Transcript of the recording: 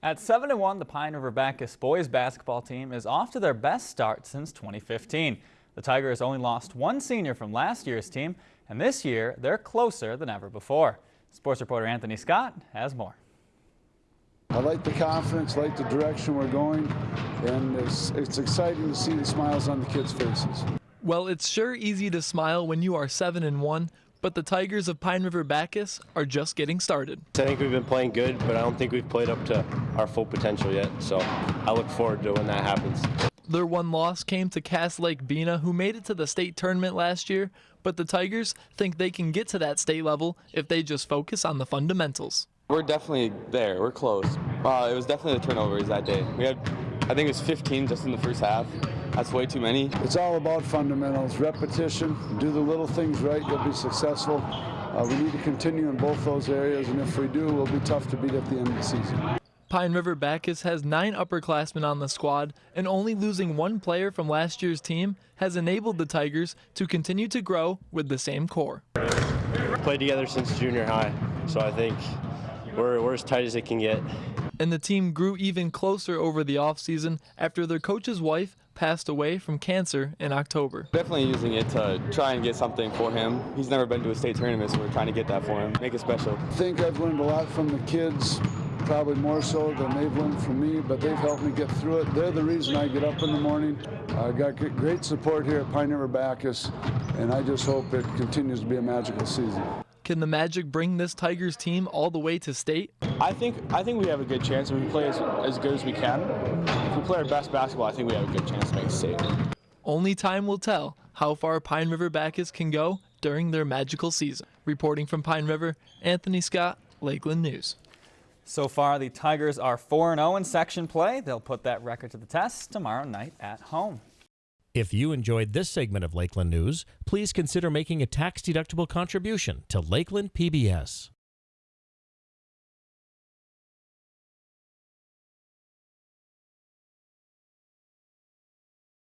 At 7 1, the Pine River Backus boys basketball team is off to their best start since 2015. The Tigers only lost one senior from last year's team, and this year they're closer than ever before. Sports reporter Anthony Scott has more. I like the confidence, like the direction we're going, and it's, it's exciting to see the smiles on the kids' faces. Well, it's sure easy to smile when you are 7 and 1, but the Tigers of Pine River Backus are just getting started. I think we've been playing good, but I don't think we've played up to our full potential yet, so I look forward to when that happens. Their one loss came to Cass Lake Bena, who made it to the state tournament last year, but the Tigers think they can get to that state level if they just focus on the fundamentals. We're definitely there. We're close. Uh, it was definitely the turnovers that day. We had, I think it was 15 just in the first half. That's way too many. It's all about fundamentals, repetition. Do the little things right, you'll be successful. Uh, we need to continue in both those areas, and if we do, we'll be tough to beat at the end of the season. Pine River Backus has nine upperclassmen on the squad, and only losing one player from last year's team has enabled the Tigers to continue to grow with the same core. Played together since junior high, so I think we're, we're as tight as it can get. And the team grew even closer over the offseason after their coach's wife passed away from cancer in October. Definitely using it to try and get something for him. He's never been to a state tournament, so we're trying to get that for him, make it special. I think I've learned a lot from the kids, probably more so than they've learned from me, but they've helped me get through it. They're the reason I get up in the morning. I got great support here at Pine River Backus, and I just hope it continues to be a magical season. Can the Magic bring this Tigers team all the way to state? I think I think we have a good chance if we play as, as good as we can. If we play our best basketball, I think we have a good chance to make state. Only time will tell how far Pine River Backus can go during their magical season. Reporting from Pine River, Anthony Scott, Lakeland News. So far, the Tigers are 4-0 in section play. They'll put that record to the test tomorrow night at home. If you enjoyed this segment of Lakeland News, please consider making a tax-deductible contribution to Lakeland PBS.